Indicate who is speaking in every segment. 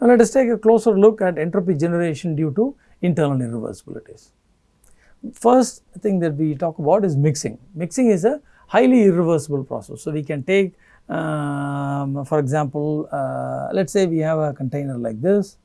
Speaker 1: Now, let us take a closer look at entropy generation due to internal irreversibilities. First thing that we talk about is mixing. Mixing is a highly irreversible process. So, we can take um, for example, uh, let us say we have a container like this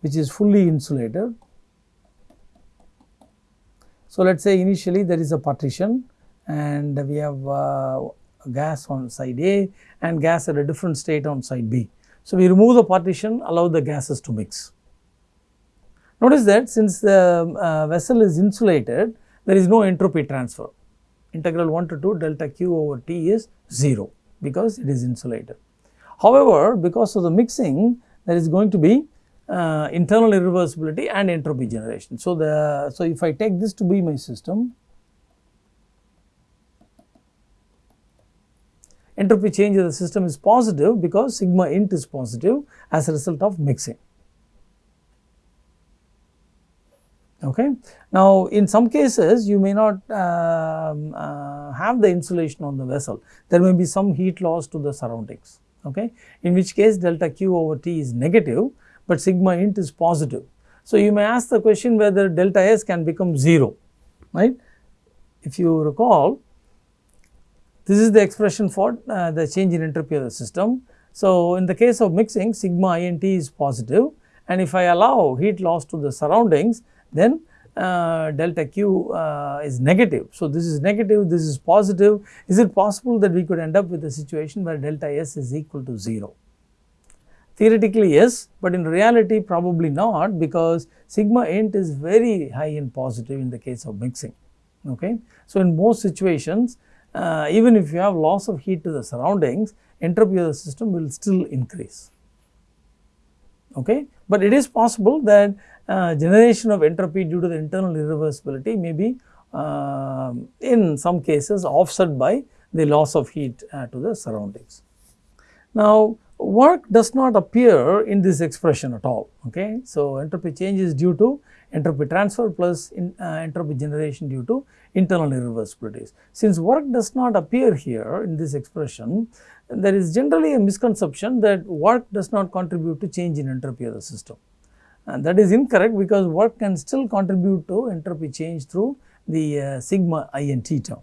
Speaker 1: which is fully insulated. So, let us say initially there is a partition and we have uh, gas on side A and gas at a different state on side B. So, we remove the partition allow the gases to mix. Notice that since the uh, vessel is insulated there is no entropy transfer integral 1 to 2 delta q over T is 0 because it is insulated. However, because of the mixing there is going to be uh, internal irreversibility and entropy generation. So, the so if I take this to be my system entropy change of the system is positive because sigma int is positive as a result of mixing. Okay. Now, in some cases you may not uh, uh, have the insulation on the vessel, there may be some heat loss to the surroundings, okay. in which case delta Q over T is negative, but sigma int is positive. So, you may ask the question whether delta S can become 0, right. If you recall, this is the expression for uh, the change in entropy of the system. So, in the case of mixing sigma int is positive and if I allow heat loss to the surroundings then uh, delta q uh, is negative. So, this is negative, this is positive. Is it possible that we could end up with a situation where delta s is equal to 0? Theoretically yes, but in reality probably not because sigma int is very high in positive in the case of mixing. Okay. So, in most situations uh, even if you have loss of heat to the surroundings entropy of the system will still increase. Okay. But it is possible that uh, generation of entropy due to the internal irreversibility may be uh, in some cases offset by the loss of heat uh, to the surroundings. Now, work does not appear in this expression at all. Okay. So, entropy change is due to entropy transfer plus in, uh, entropy generation due to internal irreversibilities. Since work does not appear here in this expression, there is generally a misconception that work does not contribute to change in entropy of the system. And that is incorrect because work can still contribute to entropy change through the uh, sigma int term.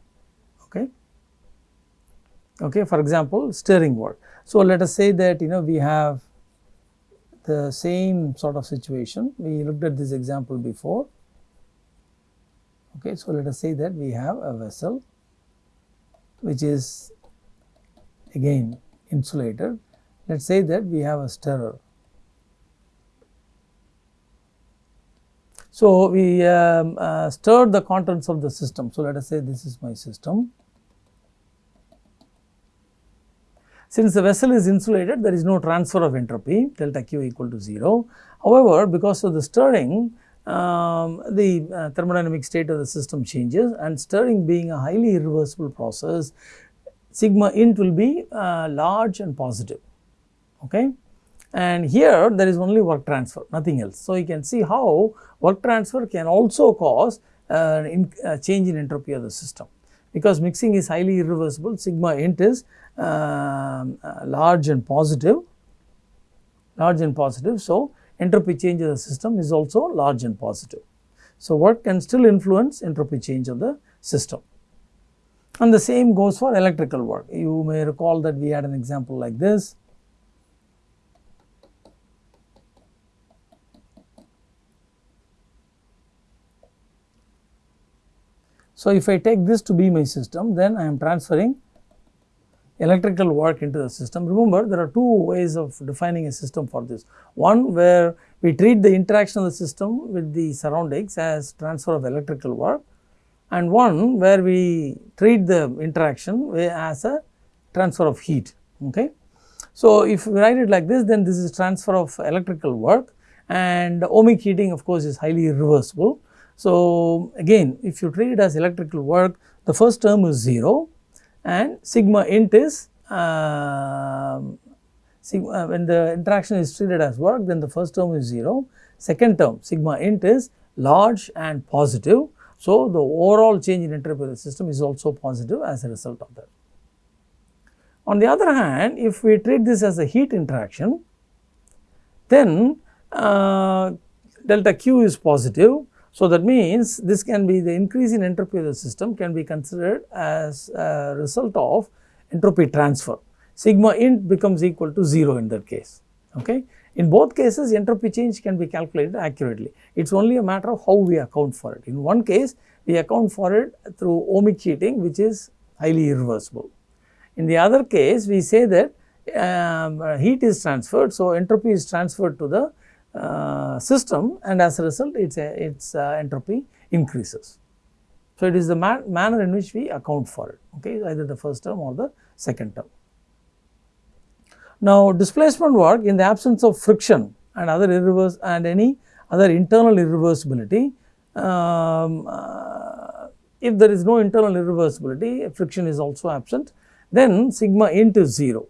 Speaker 1: Okay. For example, stirring work. So, let us say that you know we have the same sort of situation. We looked at this example before. Okay, so let us say that we have a vessel which is again insulated. Let us say that we have a stirrer. So, we um, uh, stirred the contents of the system. So, let us say this is my system. Since the vessel is insulated, there is no transfer of entropy delta Q equal to 0. However, because of the stirring, um, the uh, thermodynamic state of the system changes and stirring being a highly irreversible process, sigma int will be uh, large and positive. Okay. And here there is only work transfer, nothing else. So, you can see how work transfer can also cause uh, in, change in entropy of the system because mixing is highly irreversible sigma int is um, uh, large and positive, large and positive. So, entropy change of the system is also large and positive. So, work can still influence entropy change of the system. And the same goes for electrical work. You may recall that we had an example like this. So, if I take this to be my system, then I am transferring electrical work into the system. Remember there are two ways of defining a system for this. One where we treat the interaction of the system with the surroundings as transfer of electrical work and one where we treat the interaction as a transfer of heat. Okay. So, if we write it like this then this is transfer of electrical work and ohmic heating of course is highly irreversible. So, again if you treat it as electrical work the first term is 0 and sigma int is uh, sigma, when the interaction is treated as work then the first term is 0. 0, second term sigma int is large and positive. So, the overall change in the system is also positive as a result of that. On the other hand, if we treat this as a heat interaction, then uh, delta q is positive. So, that means this can be the increase in entropy of the system can be considered as a result of entropy transfer. Sigma int becomes equal to 0 in that case. Okay. In both cases entropy change can be calculated accurately. It is only a matter of how we account for it. In one case we account for it through ohmic heating which is highly irreversible. In the other case we say that um, heat is transferred. So, entropy is transferred to the system and as a result its, its uh, entropy increases. So, it is the man manner in which we account for it okay, either the first term or the second term. Now, displacement work in the absence of friction and other irreverse and any other internal irreversibility, um, uh, if there is no internal irreversibility, friction is also absent, then sigma into 0.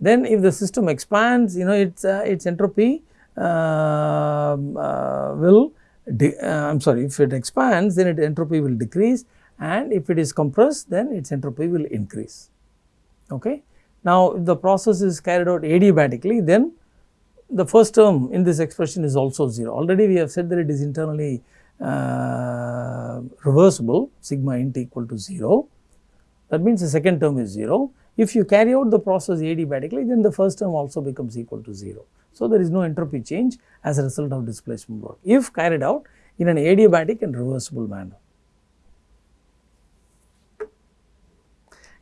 Speaker 1: Then if the system expands, you know its, uh, its entropy uh, will, uh, I am sorry, if it expands then its entropy will decrease and if it is compressed then its entropy will increase. Okay. Now, if the process is carried out adiabatically then the first term in this expression is also 0. Already we have said that it is internally uh, reversible sigma int equal to 0. That means the second term is 0. If you carry out the process adiabatically then the first term also becomes equal to 0. So, there is no entropy change as a result of displacement work if carried out in an adiabatic and reversible manner.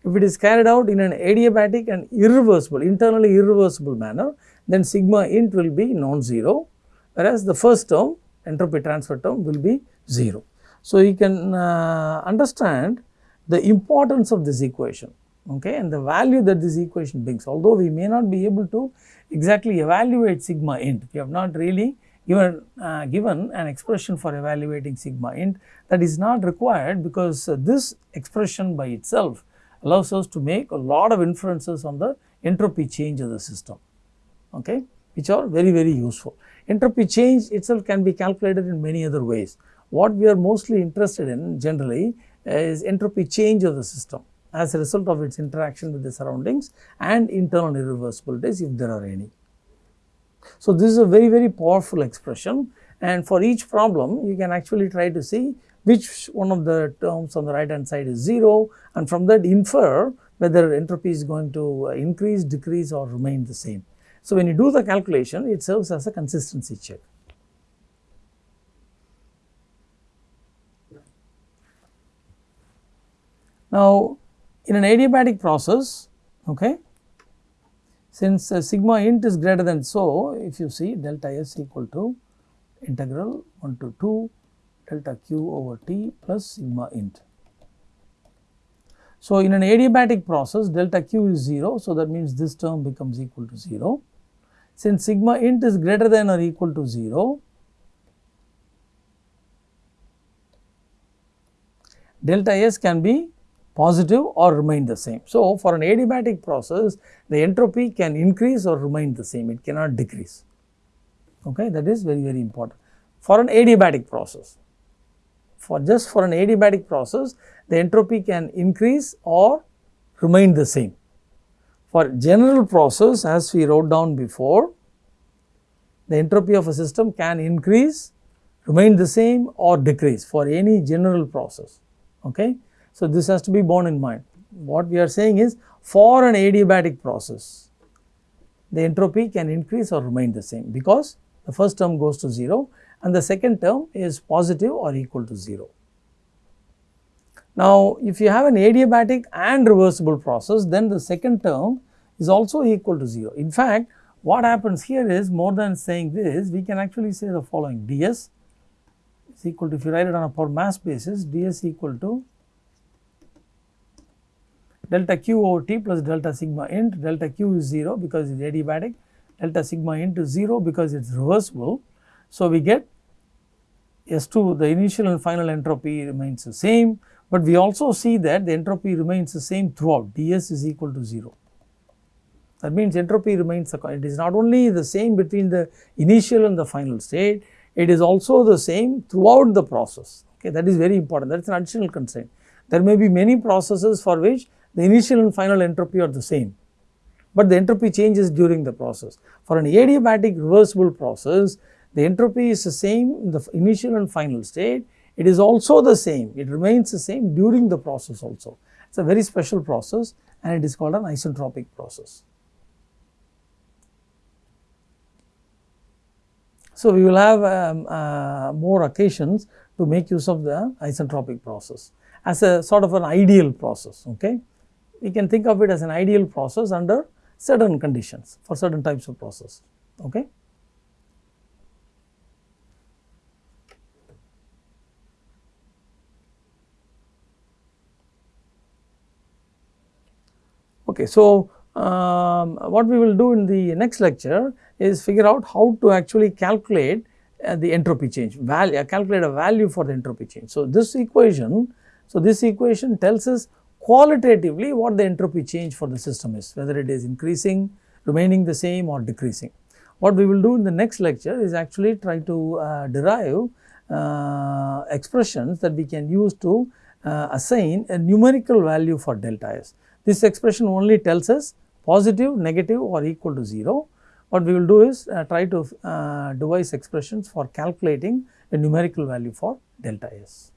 Speaker 1: If it is carried out in an adiabatic and irreversible, internally irreversible manner, then sigma int will be non-zero, whereas the first term, entropy transfer term will be 0. So, you can uh, understand the importance of this equation okay, and the value that this equation brings. Although we may not be able to exactly evaluate sigma int, we have not really given, uh, given an expression for evaluating sigma int that is not required because uh, this expression by itself allows us to make a lot of inferences on the entropy change of the system, okay, which are very, very useful. Entropy change itself can be calculated in many other ways. What we are mostly interested in generally is entropy change of the system as a result of its interaction with the surroundings and internal irreversibilities if there are any. So, this is a very, very powerful expression and for each problem you can actually try to see which one of the terms on the right hand side is 0 and from that infer whether entropy is going to increase, decrease or remain the same. So, when you do the calculation it serves as a consistency check. Now, in an adiabatic process, okay, since uh, sigma int is greater than so, if you see delta S equal to integral 1 to 2 delta q over t plus sigma int. So, in an adiabatic process delta q is 0. So, that means this term becomes equal to 0. Since sigma int is greater than or equal to 0, delta S can be positive or remain the same. So, for an adiabatic process the entropy can increase or remain the same, it cannot decrease. Okay, that is very very important for an adiabatic process for just for an adiabatic process the entropy can increase or remain the same. For general process as we wrote down before the entropy of a system can increase, remain the same or decrease for any general process. Okay. So, this has to be borne in mind. What we are saying is for an adiabatic process the entropy can increase or remain the same because the first term goes to 0 and the second term is positive or equal to 0. Now, if you have an adiabatic and reversible process, then the second term is also equal to 0. In fact, what happens here is more than saying this, we can actually say the following ds is equal to, if you write it on a per mass basis, ds equal to delta q over t plus delta sigma int, delta q is 0 because it is adiabatic, delta sigma int is 0 because it is reversible. So, we get S2 the initial and final entropy remains the same, but we also see that the entropy remains the same throughout ds is equal to 0. That means entropy remains the it is not only the same between the initial and the final state, it is also the same throughout the process okay that is very important that is an additional constraint. There may be many processes for which the initial and final entropy are the same but the entropy changes during the process. For an adiabatic reversible process, the entropy is the same in the initial and final state. It is also the same, it remains the same during the process also. It is a very special process and it is called an isentropic process. So, we will have um, uh, more occasions to make use of the isentropic process as a sort of an ideal process. Okay? We can think of it as an ideal process under certain conditions for certain types of process. Okay? Okay, so, um, what we will do in the next lecture is figure out how to actually calculate uh, the entropy change value uh, calculate a value for the entropy change. So, this equation so this equation tells us qualitatively what the entropy change for the system is whether it is increasing remaining the same or decreasing. What we will do in the next lecture is actually try to uh, derive uh, expressions that we can use to uh, assign a numerical value for delta s. This expression only tells us positive, negative or equal to 0. What we will do is uh, try to uh, devise expressions for calculating a numerical value for delta s.